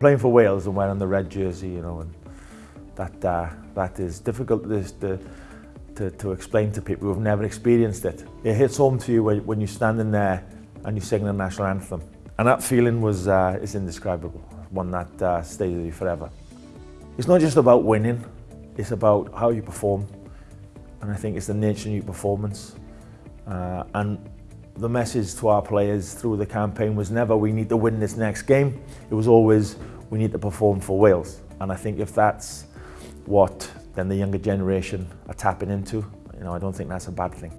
Playing for Wales and wearing the red jersey, you know, and that uh, that is difficult to, to, to explain to people who have never experienced it. It hits home to you when, you're standing there and you're singing the national anthem. And that feeling was uh, is indescribable, one that uh, stays with you forever. It's not just about winning, it's about how you perform. And I think it's the nature of your performance. Uh, and the message to our players through the campaign was never we need to win this next game. It was always we need to perform for Wales. And I think if that's what then the younger generation are tapping into, you know, I don't think that's a bad thing.